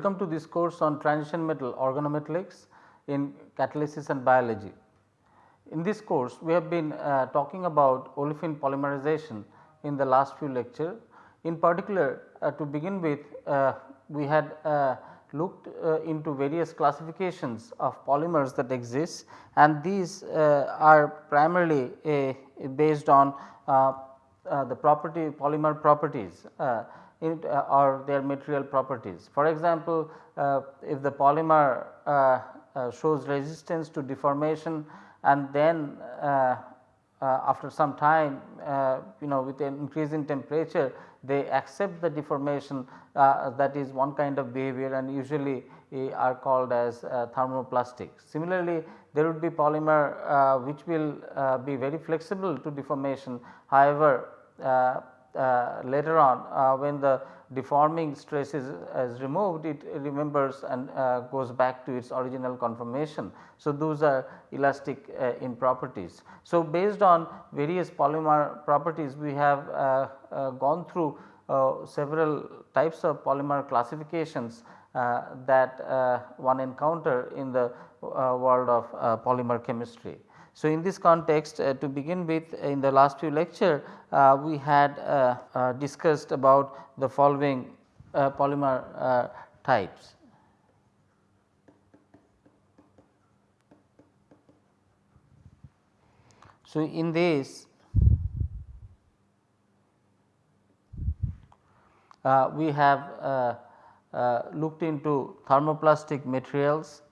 Welcome to this course on transition metal organometallics in catalysis and biology. In this course we have been uh, talking about olefin polymerization in the last few lecture. In particular uh, to begin with uh, we had uh, looked uh, into various classifications of polymers that exist and these uh, are primarily based on the property polymer properties in, uh, or their material properties. For example, uh, if the polymer uh, shows resistance to deformation and then after some time you know with an increase in temperature they accept the deformation that is one kind of behavior and usually are called as thermoplastic. Similarly, there would be polymer uh, which will uh, be very flexible to deformation however, uh, later on uh, when the deforming stress is, is removed it remembers and uh, goes back to its original conformation. So, those are elastic uh, in properties. So, based on various polymer properties we have uh, gone through several types of polymer classifications that one encounter in the world of polymer chemistry. So, in this context uh, to begin with in the last few lecture uh, we had uh, uh discussed about the following uh, polymer uh, types. So, in this we have looked into thermoplastic materials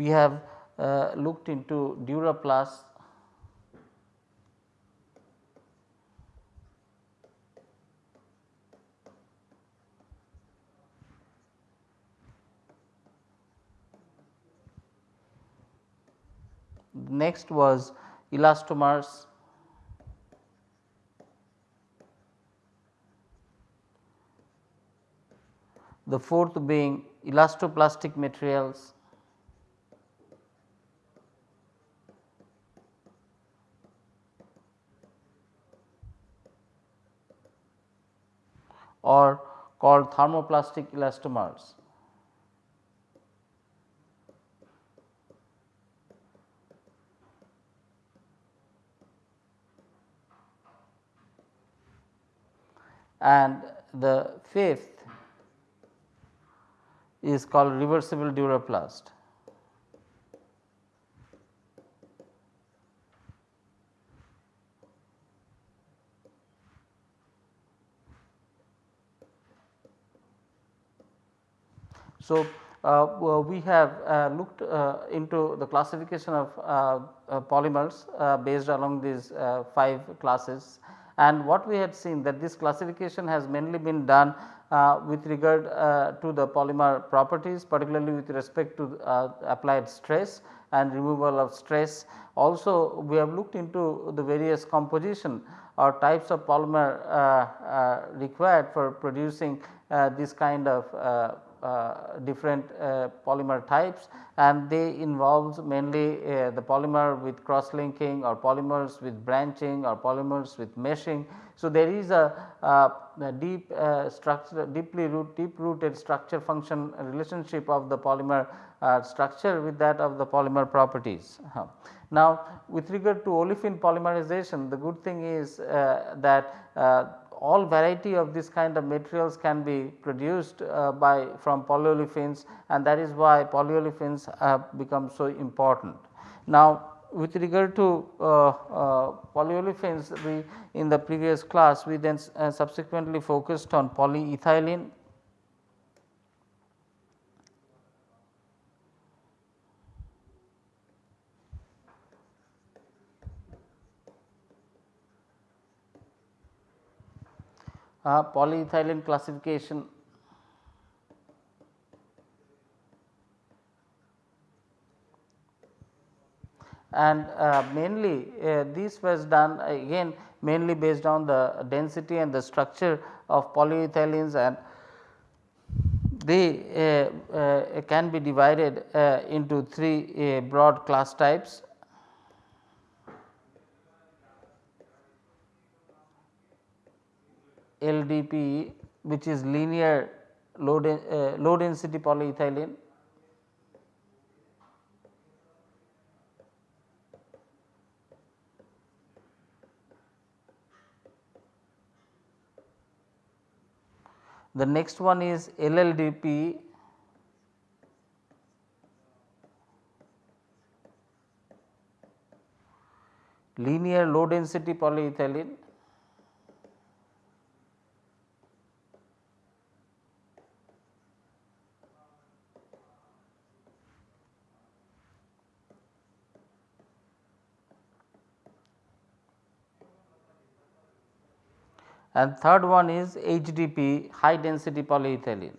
we have uh, looked into Duraplast next was elastomers. The fourth being elastoplastic materials or called thermoplastic elastomers. And the fifth is called reversible duraplast. So, uh, we have uh, looked uh, into the classification of uh, uh, polymers uh, based along these 5 classes and what we had seen that this classification has mainly been done with regard to the polymer properties particularly with respect to applied stress and removal of stress. Also we have looked into the various composition or types of polymer required for producing this kind of uh, different uh, polymer types and they involves mainly uh, the polymer with cross linking or polymers with branching or polymers with meshing. So, there is a, a deep structure deeply root deep rooted structure function relationship of the polymer structure with that of the polymer properties. -huh. Now, with regard to olefin polymerization the good thing is uh, that uh, all variety of this kind of materials can be produced uh, by from polyolefins and that is why polyolefins have become so important. Now, with regard to uh, uh, polyolefins we in the previous class we then uh, subsequently focused on polyethylene uh, polyethylene classification and uh, mainly uh, this was done again mainly based on the density and the structure of polyethylenes and they can be divided into three broad class types LDPE which is linear low, de, uh, low density polyethylene. The next one is LLDP linear low density polyethylene and third one is HDP high density polyethylene.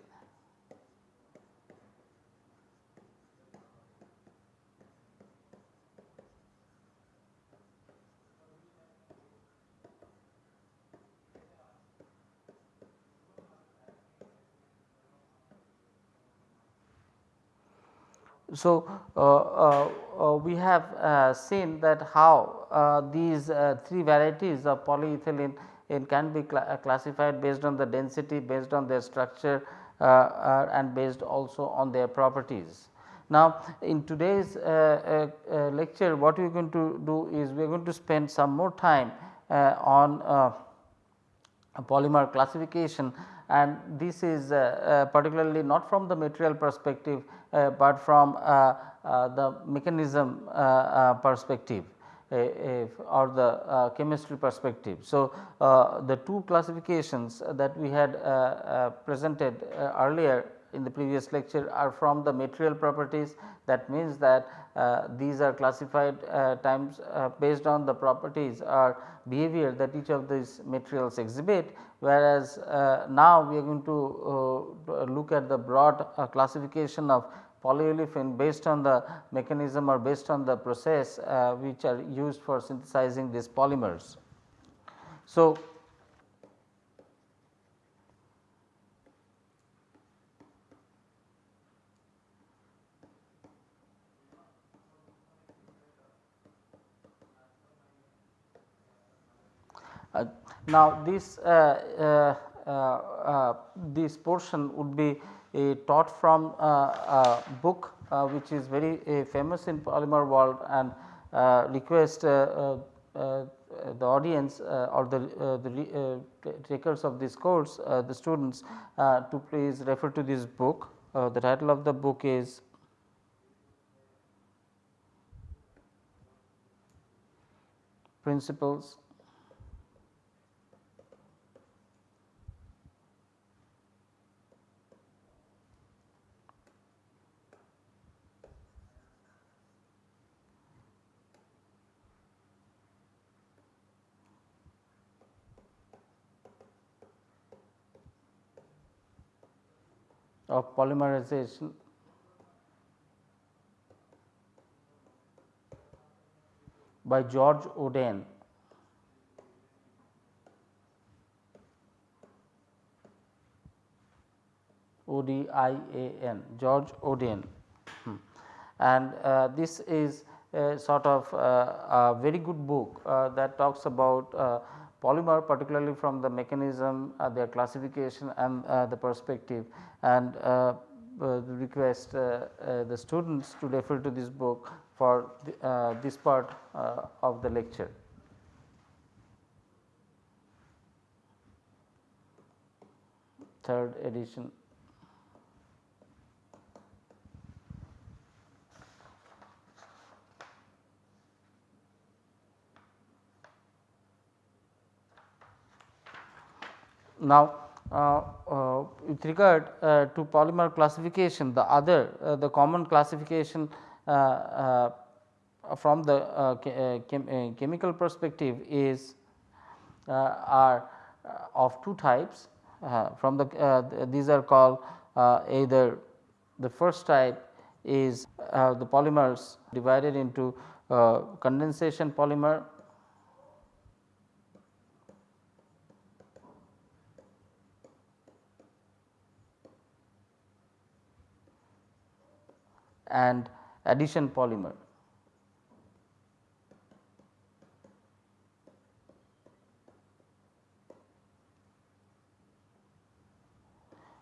So, uh, uh, uh, we have uh, seen that how uh, these uh, three varieties of polyethylene it can be cl classified based on the density, based on their structure uh, uh, and based also on their properties. Now, in today's uh, lecture what we are going to do is we are going to spend some more time on polymer classification and this is uh, uh, particularly not from the material perspective, uh, but from the mechanism perspective or the uh, chemistry perspective. So, uh, the two classifications that we had uh, presented earlier in the previous lecture are from the material properties that means that uh, these are classified uh, times uh, based on the properties or behavior that each of these materials exhibit whereas now we are going to look at the broad classification of polyolefin based on the mechanism or based on the process uh, which are used for synthesizing these polymers. So, Uh, now, this uh, uh, uh, this portion would be taught from uh, a book uh, which is very uh, famous in polymer world and uh, request uh, uh the audience or the, the takers of this course the students to please refer to this book. the title of the book is Principles of polymerization by George Odian. O D I A N George Odian hmm. and uh, this is a sort of uh, a very good book uh, that talks about uh, polymer particularly from the mechanism, uh, their classification and uh, the perspective and uh, request the students to refer to this book for the, this part of the lecture. Third edition. Now, uh, uh, with regard uh, to polymer classification the other uh, the common classification uh, uh, from the chem chemical perspective is are of two types. From the these are called either the first type is the polymers divided into condensation polymer and addition polymer.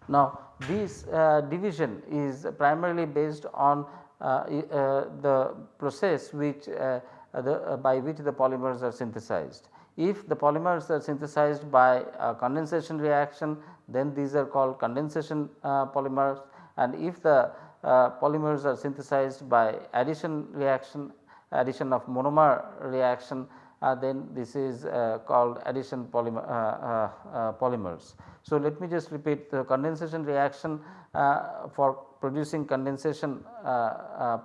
Now, this uh, division is primarily based on uh, uh, the process which uh, the, by which the polymers are synthesized. If the polymers are synthesized by condensation reaction then these are called condensation polymers and if the Uh, polymers are synthesized by addition reaction addition of monomer reaction uh, then this is uh, called addition polymer, uh, uh, uh polymers. So, let me just repeat the condensation reaction for producing condensation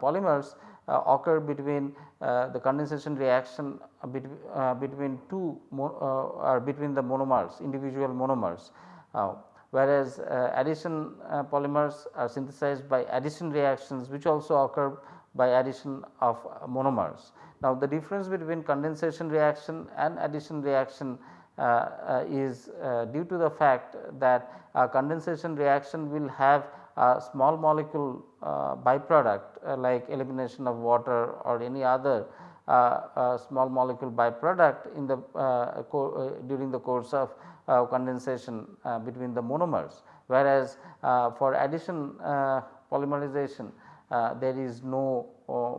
polymers occur between the condensation reaction between, between two or between the monomers individual monomers whereas uh, addition uh, polymers are synthesized by addition reactions which also occur by addition of monomers. Now, the difference between condensation reaction and addition reaction uh, uh, is uh, due to the fact that condensation reaction will have a small molecule byproduct like elimination of water or any other small molecule byproduct in the during the course of condensation between the monomers. Whereas, for addition polymerization there is no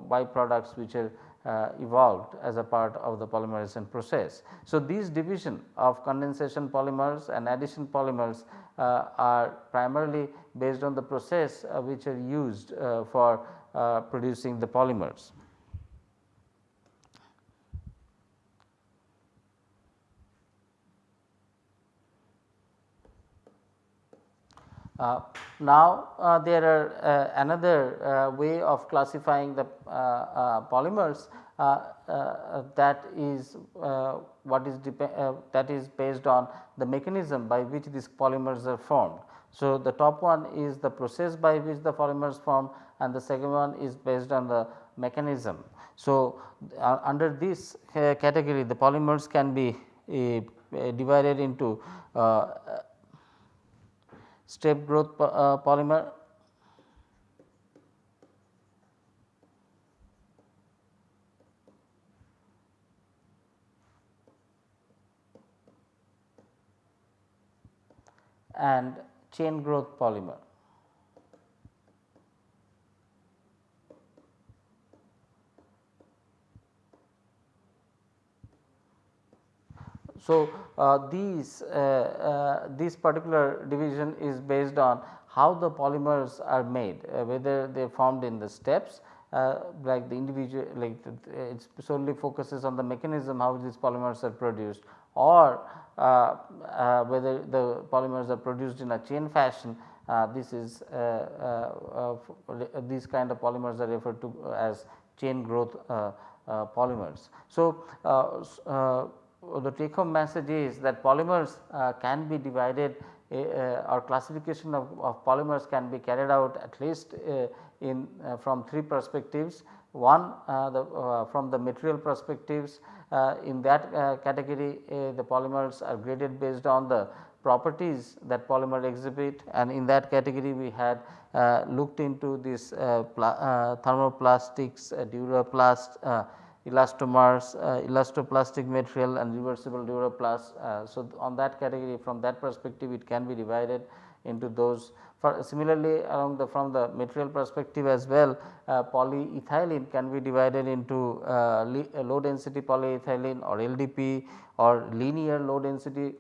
byproducts which are uh, evolved as a part of the polymerization process. So, these division of condensation polymers and addition polymers uh, are primarily based on the process uh, which are used uh, for uh, producing the polymers. Now, uh, there are uh, another uh, way of classifying the uh, uh, polymers that is what is that is based on the mechanism by which these polymers are formed. So, the top one is the process by which the polymers form and the second one is based on the mechanism. So, under this category the polymers can be divided into step growth uh, polymer and chain growth polymer. So, uh, these uh, uh, this particular division is based on how the polymers are made uh, whether they are formed in the steps uh, like the individual like it solely focuses on the mechanism how these polymers are produced or uh, whether the polymers are produced in a chain fashion this is these kind of polymers are referred to as chain growth polymers. So, the take home message is that polymers uh, can be divided uh, uh, or classification of, of, polymers can be carried out at least uh, in uh, from three perspectives. One uh, the, from the material perspectives in that category the polymers are graded based on the properties that polymer exhibit and in that category we had looked into this thermoplastics, duraplast elastomers, uh, elastoplastic material and reversible duraplast. Uh, so, on that category from that perspective it can be divided into those. For similarly, along the from the material perspective as well uh, polyethylene can be divided into uh, uh, low density polyethylene or LDP or linear low density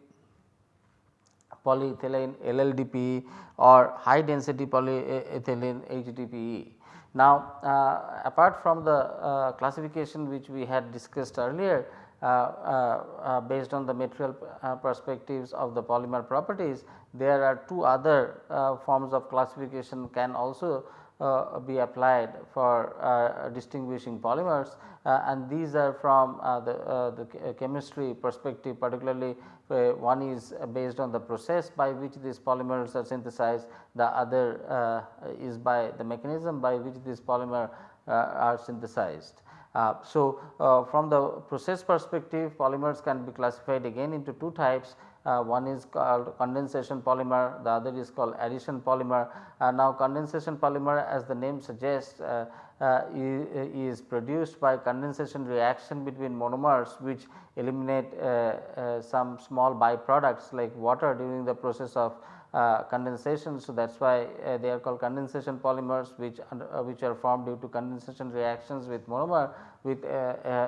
polyethylene LLDP or high density polyethylene HDPE. Now, uh, apart from the uh, classification which we had discussed earlier uh, based on the material perspectives of the polymer properties, there are two other forms of classification can also uh, be applied for uh, distinguishing polymers uh, and these are from the, the chemistry perspective particularly one is based on the process by which these polymers are synthesized the other is by the mechanism by which these polymer are synthesized. Uh, so, uh, from the process perspective polymers can be classified again into two types uh, one is called condensation polymer, the other is called addition polymer. Uh, now, condensation polymer as the name suggests uh, uh, is produced by condensation reaction between monomers which eliminate uh, some small byproducts like water during the process of uh, condensation. So, that is why uh, they are called condensation polymers which uh, which are formed due to condensation reactions with monomer with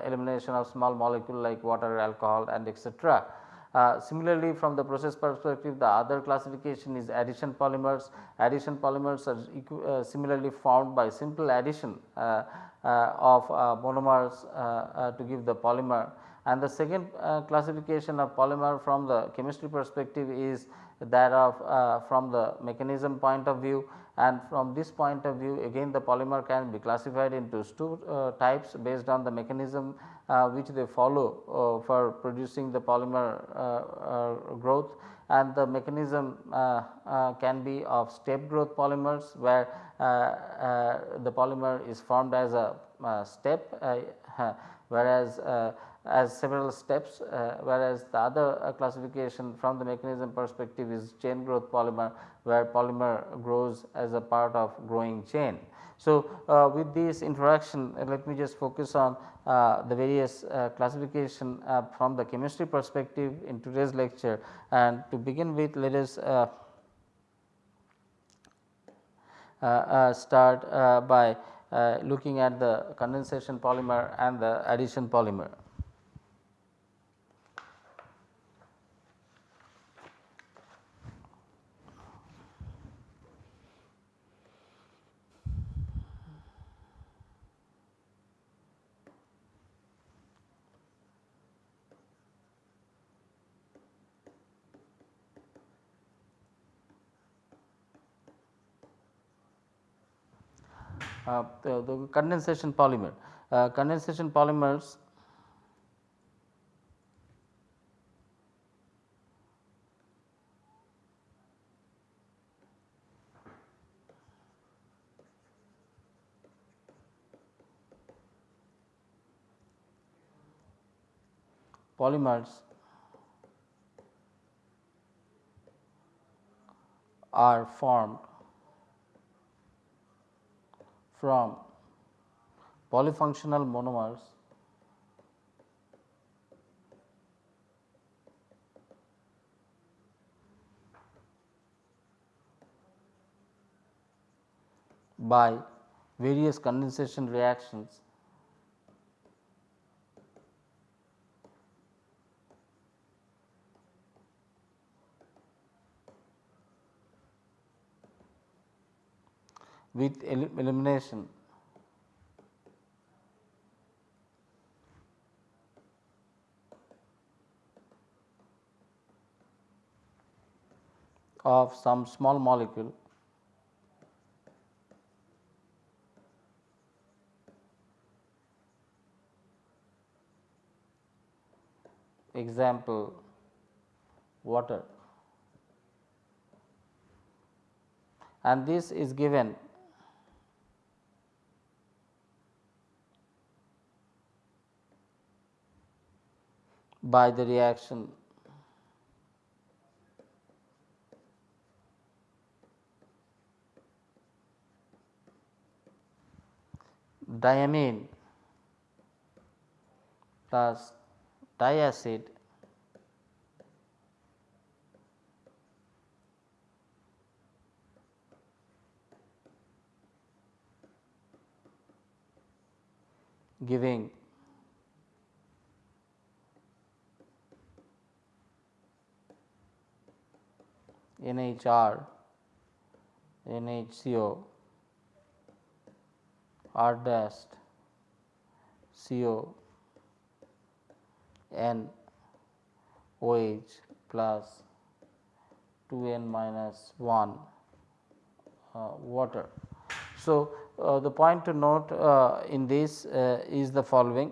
elimination of small molecule like water, alcohol and etc. Uh, similarly, from the process perspective the other classification is addition polymers. Addition polymers are uh, similarly formed by simple addition uh, of monomers to give the polymer. And the second classification of polymer from the chemistry perspective is that of uh, from the mechanism point of view and from this point of view again the polymer can be classified into two uh, types based on the mechanism uh, which they follow uh, for producing the polymer uh, uh, growth and the mechanism can be of step growth polymers where the polymer is formed as a step whereas as several steps uh, whereas the other uh, classification from the mechanism perspective is chain growth polymer where polymer grows as a part of growing chain. So, uh, with this introduction uh, let me just focus on uh, the various uh, classification from the chemistry perspective in today's lecture and to begin with let us start by looking at the condensation polymer and the addition polymer. The, the, condensation polymer. Uh, condensation polymers polymers are formed from polyfunctional monomers by various condensation reactions with elimination. Of some small molecule. Example water. And this is given by the reaction. Diamine plus diacid giving NHR, NHCO, R dash, CO, N OH plus 2N minus 1 uh, water. So, uh, the point to note uh, in this uh, is the following.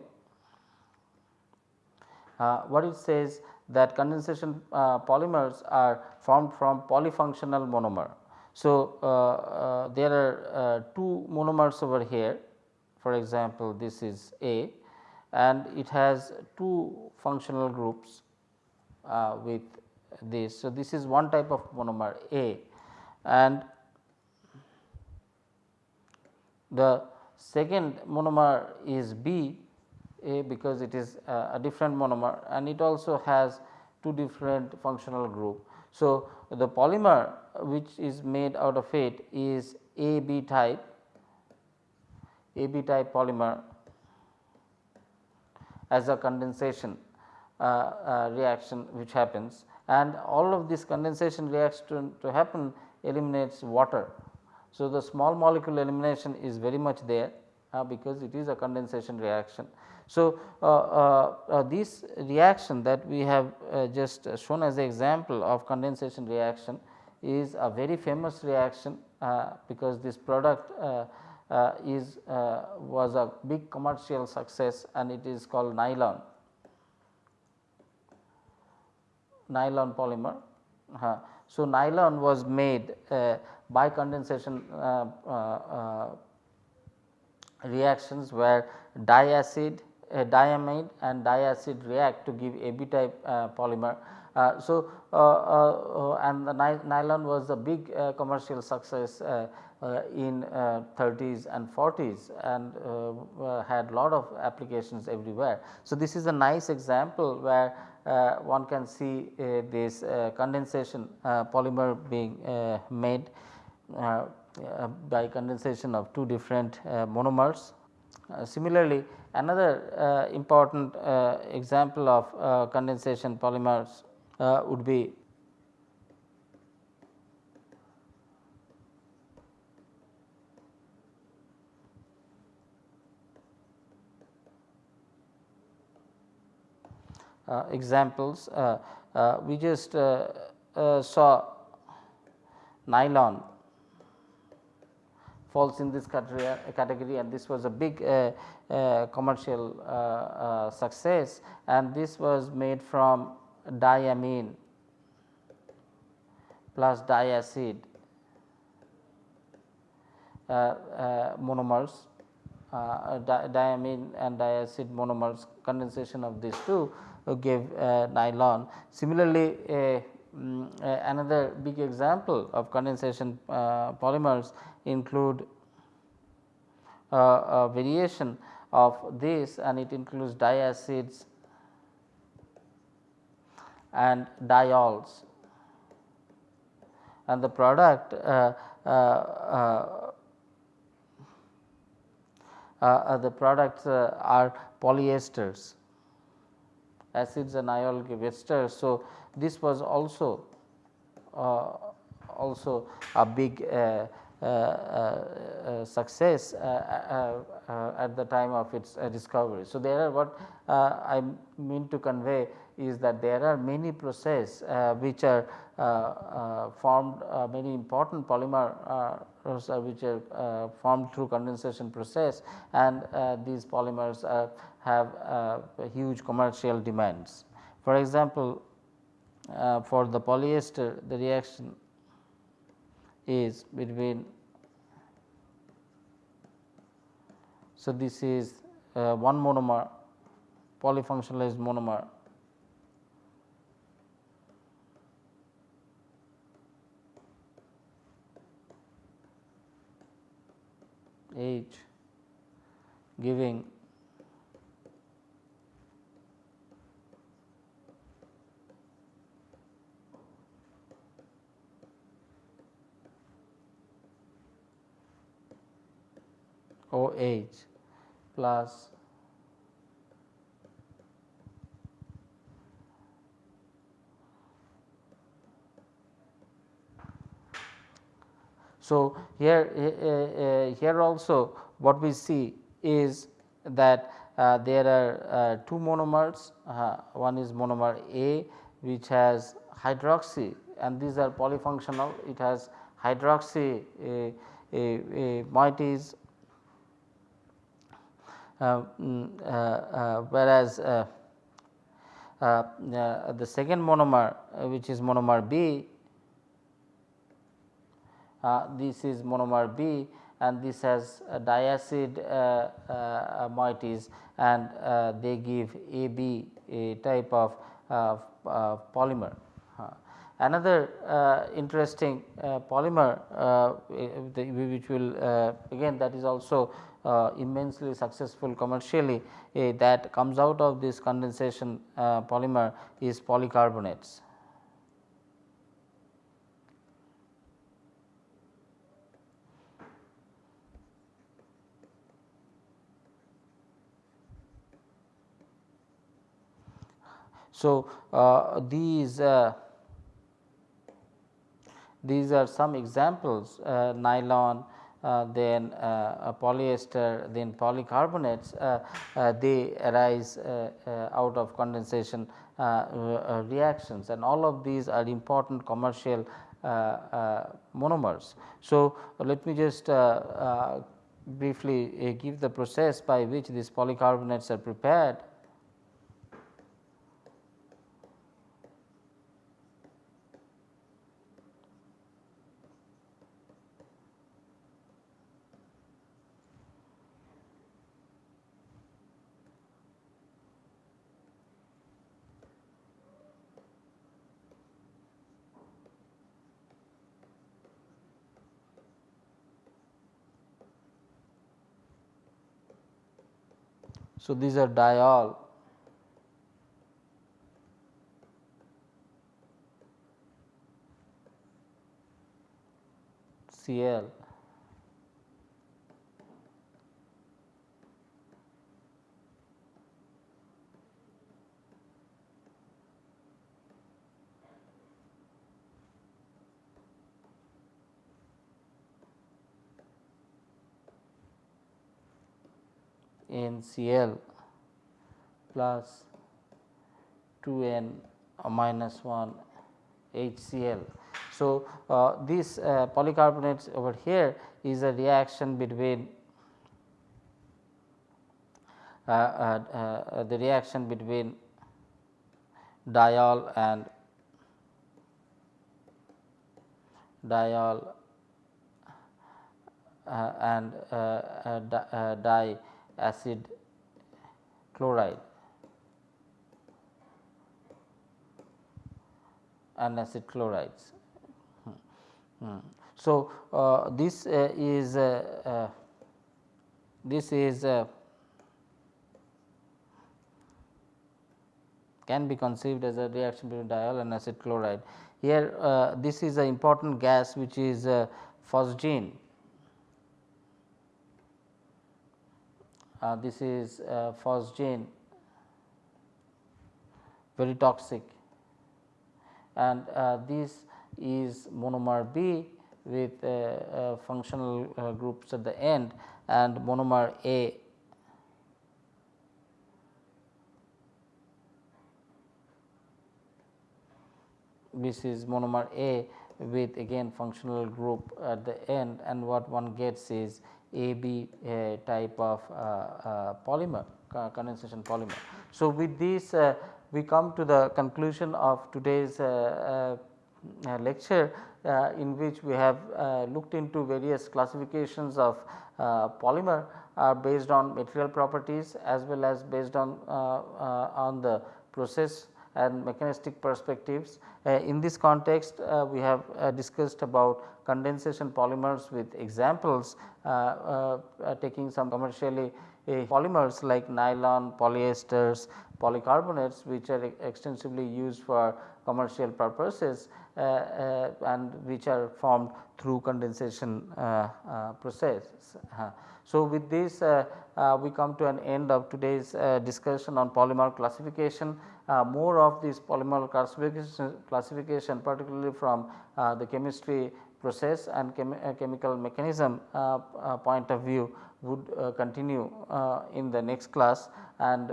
Uh, what it says that condensation uh, polymers are formed from polyfunctional monomer. So, uh, uh, there are two monomers over here for example, this is A and it has two functional groups uh, with this. So, this is one type of monomer A and the second monomer is B A because it is a different monomer and it also has two different functional group. So, the polymer which is made out of it is AB type AB type polymer as a condensation uh, uh, reaction which happens and all of this condensation reaction to happen eliminates water. So, the small molecule elimination is very much there because it is a condensation reaction. So, uh, uh, uh this reaction that we have just shown as an example of condensation reaction is a very famous reaction because this product is was a big commercial success and it is called nylon nylon polymer. Uh, so, nylon was made uh, by condensation uh, uh, uh reactions where diacid, uh, diamide and diacid react to give AB type uh, polymer. Uh, so, uh, and the nylon was a big commercial success in 30s and 40s and had lot of applications everywhere. So, this is a nice example where uh, one can see uh, this uh, condensation polymer being made Uh, by condensation of two different uh, monomers. Uh, similarly, another important example of condensation polymers would be Uh, examples. Uh, uh, we just saw nylon falls in this category and this was a big uh, uh, commercial uh, success and this was made from diamine plus diacid monomers di diamine and diacid monomers condensation of these two gave uh, nylon. Similarly, um, another big example of condensation uh, polymers include a variation of this and it includes diacids and diols and the product uh, uh, uh, uh, the products are polyesters acids and ionic esters. So, this was also uh, also a big uh, uh, uh success uh, uh, at the time of its discovery. So, there are what I mean to convey is that there are many process which are formed many important polymer which are formed through condensation process and these polymers have uh, huge commercial demands. For example, uh, for the polyester the reaction is between so this is uh, one monomer polyfunctionalized monomer. H giving OH plus So, here uh, uh, here also what we see is that uh, there are uh, two monomers uh, one is monomer A which has hydroxy and these are polyfunctional. It has hydroxy moieties Um, mm, uh, uh, whereas uh, the second monomer which is monomer B this is monomer B and this has diacid uh, moieties and they give AB a type of polymer. Another uh, interesting uh, polymer uh, eh, which will again that is also immensely successful commercially that comes out of this condensation polymer is polycarbonates. So, uh, these uh, these are some examples uh, nylon, uh, Uh, then uh, polyester, then polycarbonates uh, uh, they arise out of condensation reactions and all of these are important commercial monomers. So, let me just briefly give the process by which these polycarbonates are prepared. So, these are diol. Cl NCl plus 2N minus 1 HCl. So, uh, this uh, over here is a reaction between uh, uh, uh the reaction between diol and diol uh, and di acid chloride and acid chlorides. Hmm. Hmm. So, uh, this uh, is uh, uh this is uh, can be conceived as a reaction between diol and acid chloride. Here uh, this is an important gas which is phosgene uh, this is uh, phosgene very toxic. And uh, this is monomer B with uh, uh, functional uh, groups at the end and monomer A. This is monomer A with again functional group at the end and what one gets is AB uh, type of uh, uh, polymer condensation polymer. So, with this uh, we come to the conclusion of today's uh, uh, lecture in which we have looked into various classifications of polymer based on material properties as well as based on on the process and mechanistic perspectives. Uh, in this context uh, we have uh, discussed about condensation polymers with examples taking some commercially polymers like nylon, polyesters, polycarbonates which are extensively used for commercial purposes uh, uh, and which are formed through condensation uh, process. So, with this we come to an end of today's discussion on polymer classification uh, more of this polymer classification, classification particularly from uh, the chemistry process and chem uh, chemical mechanism uh, uh, point of view would uh, continue in the next class and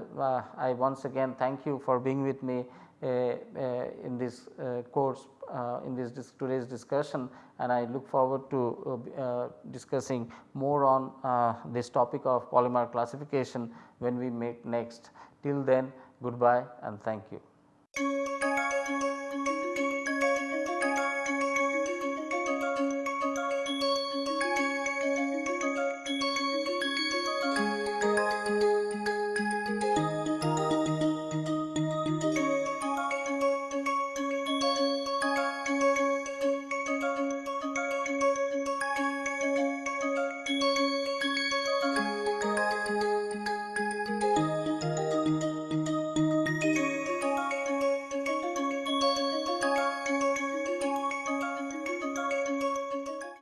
I once again thank you for being with me in this course in this dis today's discussion and I look forward to discussing more on this topic of polymer classification when we meet next. Till then Goodbye and thank you.